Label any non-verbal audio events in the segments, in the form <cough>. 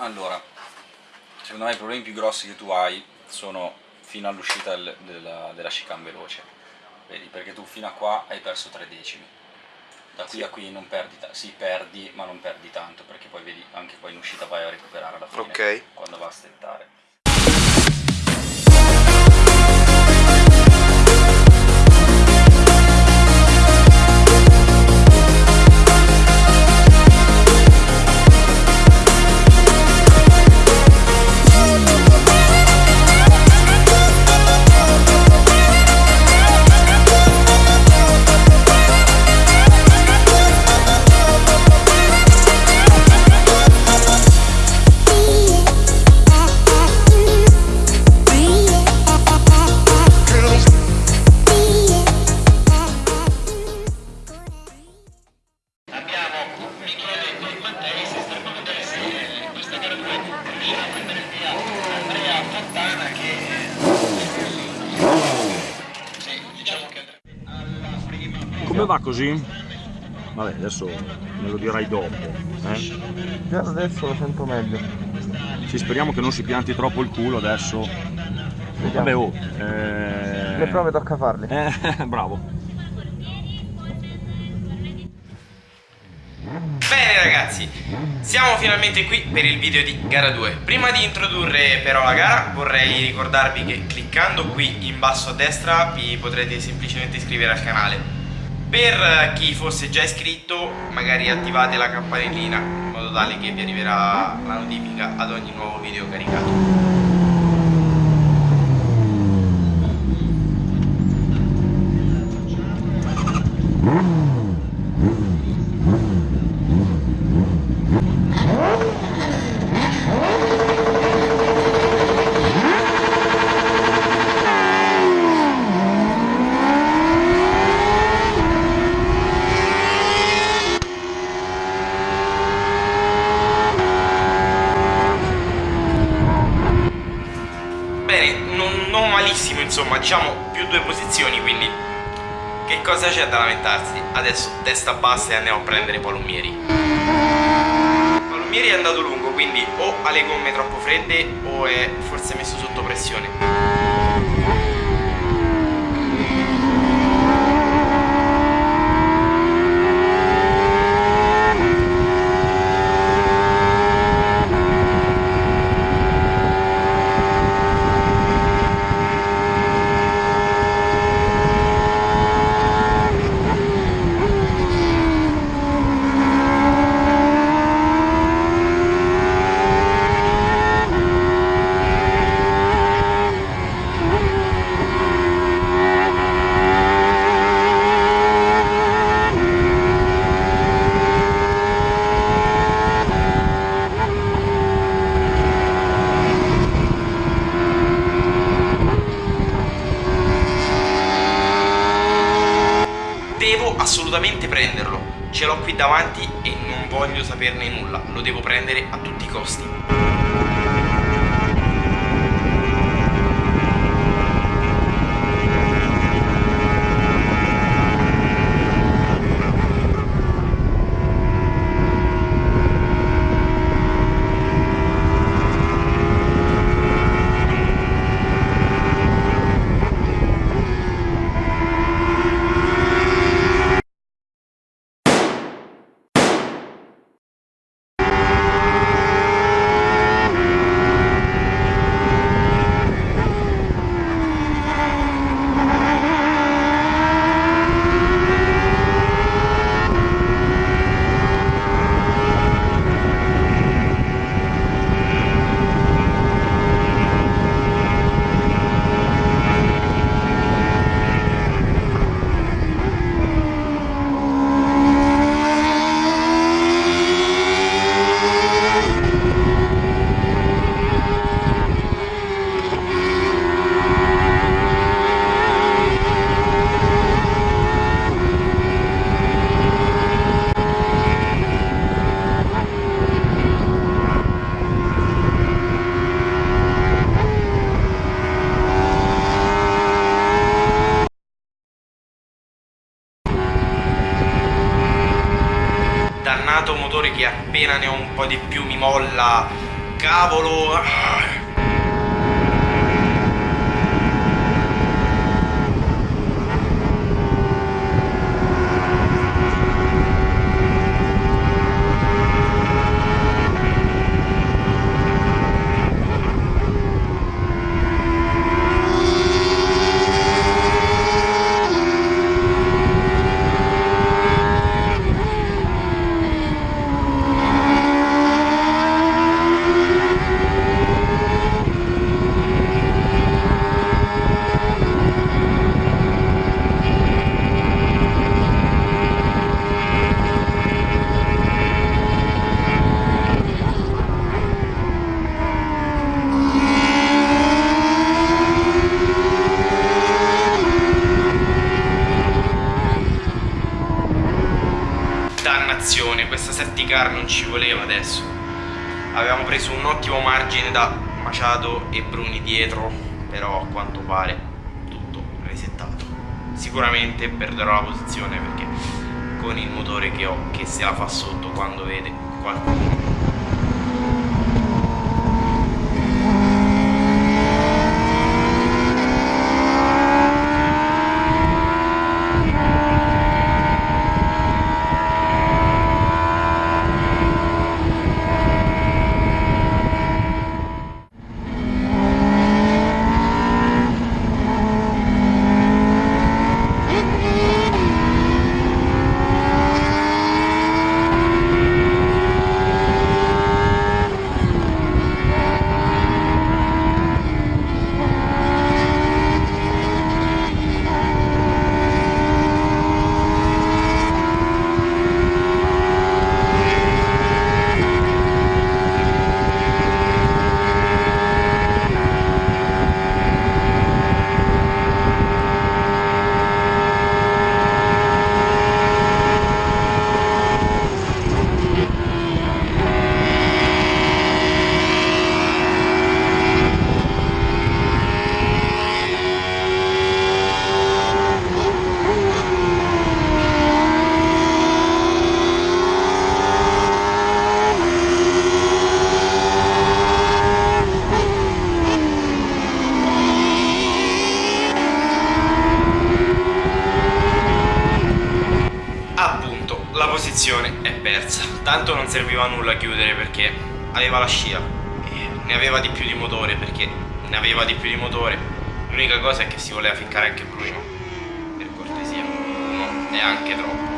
Allora, secondo me i problemi più grossi che tu hai sono fino all'uscita del, della, della chicane veloce, vedi? Perché tu fino a qua hai perso tre decimi, da qui sì. a qui non perdi, sì perdi ma non perdi tanto perché poi vedi anche poi in uscita vai a recuperare alla fine okay. quando va a stettare. Come va così? Vabbè, adesso me lo dirai dopo. Eh? Già adesso lo sento meglio. Sì, speriamo che non si pianti troppo il culo adesso. Vediamo. Vabbè, oh. Eh... Le prove tocca farle. Eh, <laughs> bravo. Bene ragazzi, siamo finalmente qui per il video di gara 2 Prima di introdurre però la gara vorrei ricordarvi che cliccando qui in basso a destra vi potrete semplicemente iscrivere al canale per chi fosse già iscritto magari attivate la campanellina in modo tale che vi arriverà la notifica ad ogni nuovo video caricato. Insomma diciamo più due posizioni quindi. Che cosa c'è da lamentarsi? Adesso testa bassa e andiamo a prendere Palomieri Palomieri è andato lungo quindi o ha le gomme troppo fredde o è forse messo sotto pressione davanti e non voglio saperne nulla, lo devo prendere a tutti i costi. Cavolo! Ah. Dannazione, car non ci voleva adesso. Avevamo preso un ottimo margine da Maciado e Bruni dietro, però a quanto pare tutto resettato. Sicuramente perderò la posizione perché con il motore che ho che se la fa sotto quando vede qualcuno Appunto, la posizione è persa. Tanto non serviva a nulla chiudere perché aveva la scia. E ne aveva di più di motore perché ne aveva di più di motore. L'unica cosa è che si voleva ficcare anche Bruno. Per cortesia. No, neanche troppo.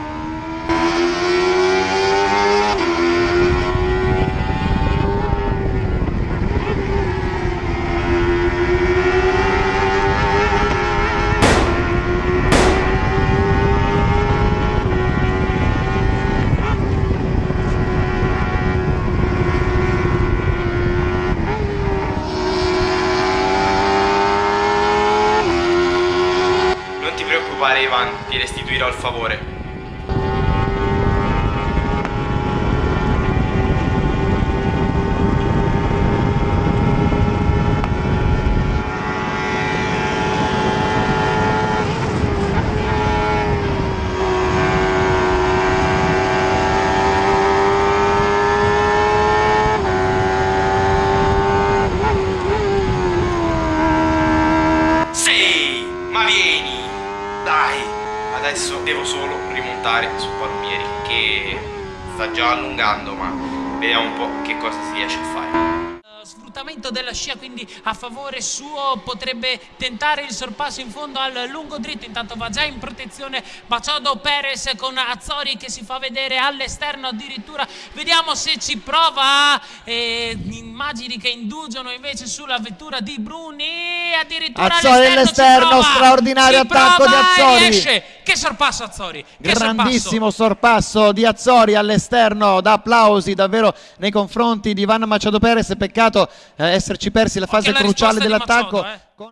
Non ti preoccupare Ivan, ti restituirò il favore. Sì, ma vieni! Dai! Adesso devo solo rimontare su Palumieri che sta già allungando, ma vediamo un po' che cosa si riesce a fare. Sfruttamento della scia quindi a favore suo potrebbe tentare il sorpasso in fondo al lungo dritto intanto va già in protezione Machado Perez con Azzori che si fa vedere all'esterno addirittura vediamo se ci prova e immagini che indugiano invece sulla vettura di Bruni addirittura Azzori all'esterno, straordinario ci attacco di prova e Azzori. riesce. Che sorpasso Azzori che Grandissimo sorpasso di Azzori all'esterno, da applausi davvero nei confronti di Ivan Machado Perez. Peccato eh, esserci persi la fase Anche cruciale dell'attacco. Eh. Con-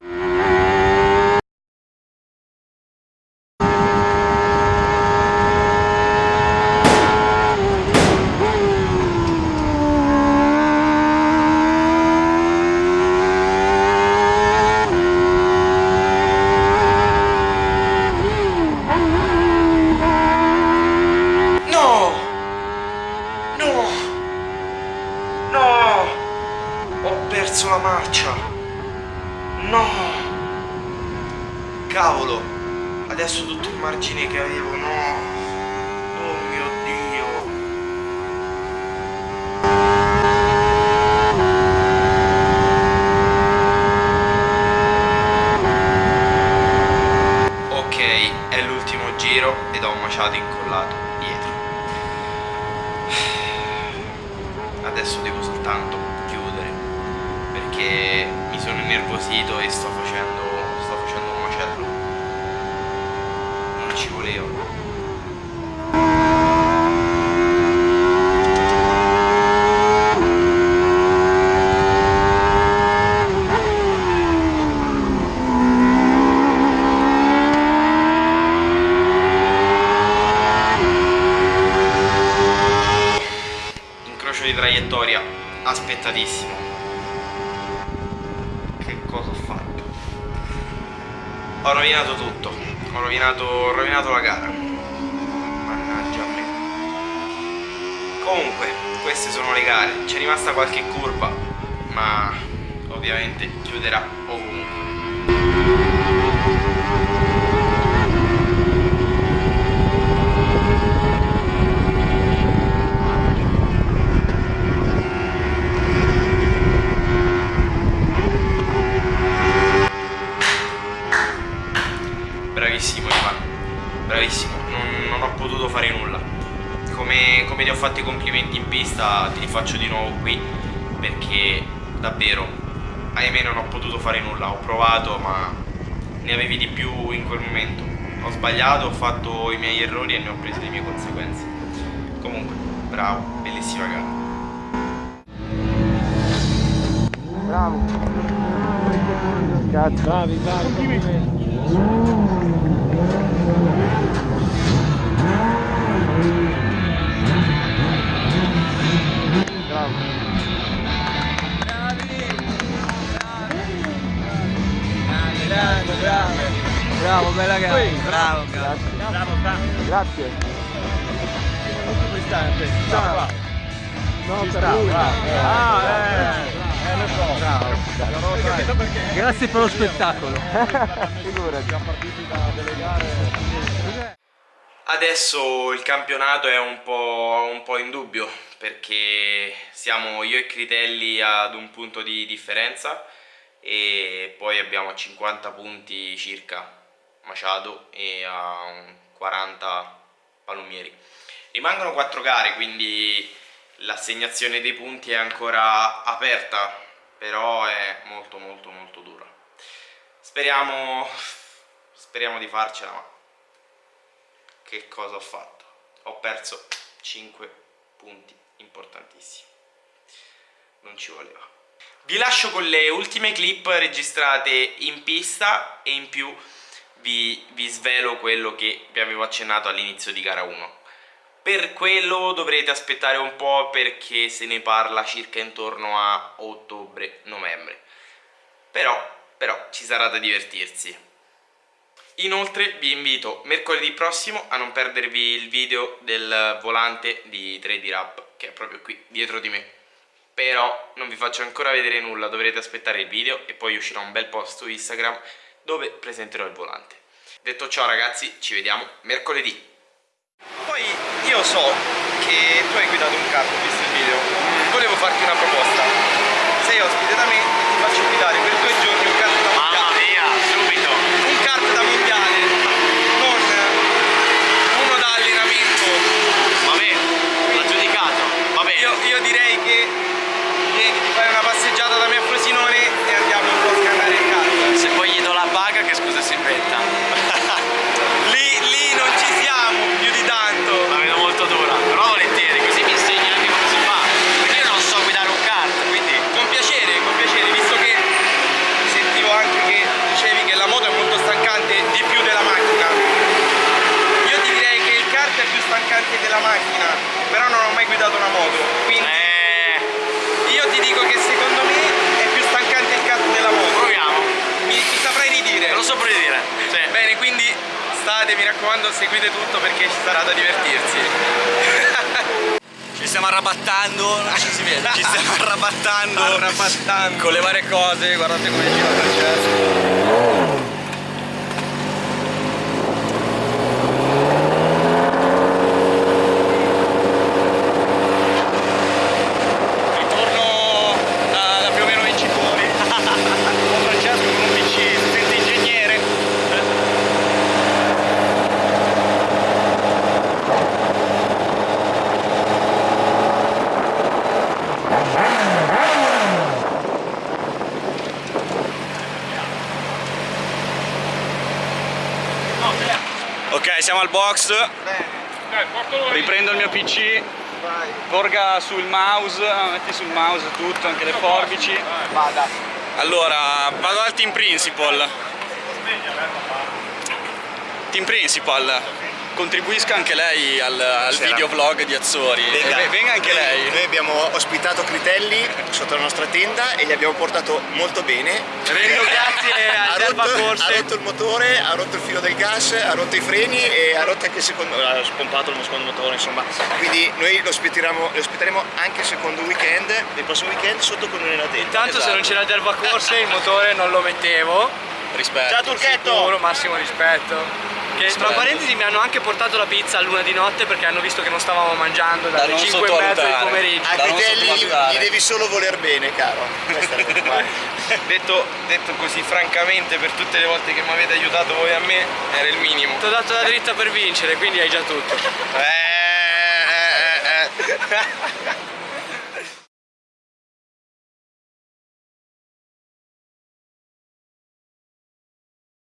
No! No! No! Perso la marcia. No! Cavolo! Adesso tutto il margine che avevo, no! Oh mio Dio! Ok, è l'ultimo giro ed ho un maciato incollato dietro. Adesso devo soltanto chiudere perché mi sono innervosito e sto facendo, sto facendo un macello. Non ci volevo. Cosa ho fatto? Ho rovinato tutto. Ho rovinato, ho rovinato la gara. Mannaggia a me. Comunque, queste sono le gare. C'è rimasta qualche curva, ma ovviamente chiuderà ovunque. Bravissimo Ivan, bravissimo, non, non ho potuto fare nulla. Come, ti ho fatto i complimenti in pista, ti li faccio di nuovo qui perché davvero, ahimè non ho potuto fare nulla, ho provato ma ne avevi di più in quel momento. Ho sbagliato, ho fatto i miei errori e ne ho preso le mie conseguenze. Comunque, bravo, bellissima gara. Bravo. Bravi, bravi. Grande, No, per lui. Ah, eh. Eh, lo so. Bravo. Grazie per lo spettacolo. <laughs> Figurati. Adesso il campionato è un po', un po' in dubbio perché siamo io e Critelli ad un punto di differenza e poi abbiamo 50 punti circa Maciado e a un 40 Palumieri. Rimangono 4 gare quindi l'assegnazione dei punti è ancora aperta però è molto molto molto dura. Speriamo, speriamo di farcela ma che cosa ho fatto? Ho perso 5 punti importantissimi. Non ci voleva. Vi lascio con le ultime clip registrate in pista e in più vi, vi svelo quello che vi avevo accennato all'inizio di gara 1. Per quello dovrete aspettare un po' perché se ne parla circa intorno a ottobre-novembre. Però, però ci sarà da divertirsi. Inoltre vi invito mercoledì prossimo a non perdervi il video del volante di 3D Rap che è proprio qui dietro di me. Però non vi faccio ancora vedere nulla, dovrete aspettare il video e poi uscirà un bel post su Instagram dove presenterò il volante. Detto ciò ragazzi, ci vediamo mercoledì. Io so che tu hai guidato un kart, ho visto il video, volevo farti una proposta. Sei ospite da me e ti faccio guidare per due giorni un kart da mondiale. mia, subito! Un kart da mondiale, non uno da allenamento. Vabbè, l'ha giudicato. Vabbè, Io, io direi che vieni, ti fai una passeggiata da me a Frosinone e andiamo un po' a scannare il kart. se poi gli do la paga che scusa si inventa. Lì, lì non ci siamo più di tanto. La vedo molto dura, però volentieri, così mi insegni anche come si fa. Perché io non so guidare un kart, quindi Con piacere, con piacere, visto che sentivo anche che dicevi che la moto è molto stancante di più della macchina. Io ti direi che il kart è più stancante della macchina, però non ho mai guidato una moto. Quindi eh, io ti dico che secondo me è più stancante il kart della moto. proviamo. Mi, mi saprai ridire. Te lo so pure dire. Sì. Bene, quindi state, mi raccomando, seguite tutto perché ci sarà da divertirsi. <laughs> Ci stiamo arrabattando, non ci si vede, ci stiamo arrabattando, Arrabattando. con le varie cose, guardate come gira il processo. Ritorno da, da più o meno vincitori. Con Francesco con un PC, si sente ingegnere. Ok, siamo al box. Riprendo il mio PC. Porga sul mouse, metti sul mouse tutto, anche le forbici. Allora, vado al team principal. Team principal, contribuisca anche lei al, al videovlog di Azzori. Venga. E venga anche lei. Noi abbiamo ospitato Critelli sotto la nostra tenda e gli abbiamo portato molto bene. Vengo grazie <laughs> Ha al Delva rotto, ha Corse. rotto il motore, ha rotto il filo del gas, ha rotto i freni e ha rotto anche il secondo, ha spompato il secondo motore insomma. Quindi noi lo ospiteremo, lo ospiteremo anche il secondo weekend, il prossimo weekend sotto con noi nella tenda. Intanto se non c'era il Delva Corse il motore non lo mettevo. Rispetto. Ciao Turchetto! Sicuro, massimo rispetto. Che tra parentesi mi hanno anche portato la pizza a luna di notte perché hanno visto che non stavamo mangiando Da dalle non 5 e mezza di pomeriggio. A Da Critelli gli, gli devi solo voler bene, caro. Questa è la cosa qua. <laughs> Detto, detto così francamente per tutte le volte che mi avete aiutato voi a me era il minimo. Ti ho dato la dritta per vincere, quindi hai già tutto. Eh, eh, eh, eh. <laughs>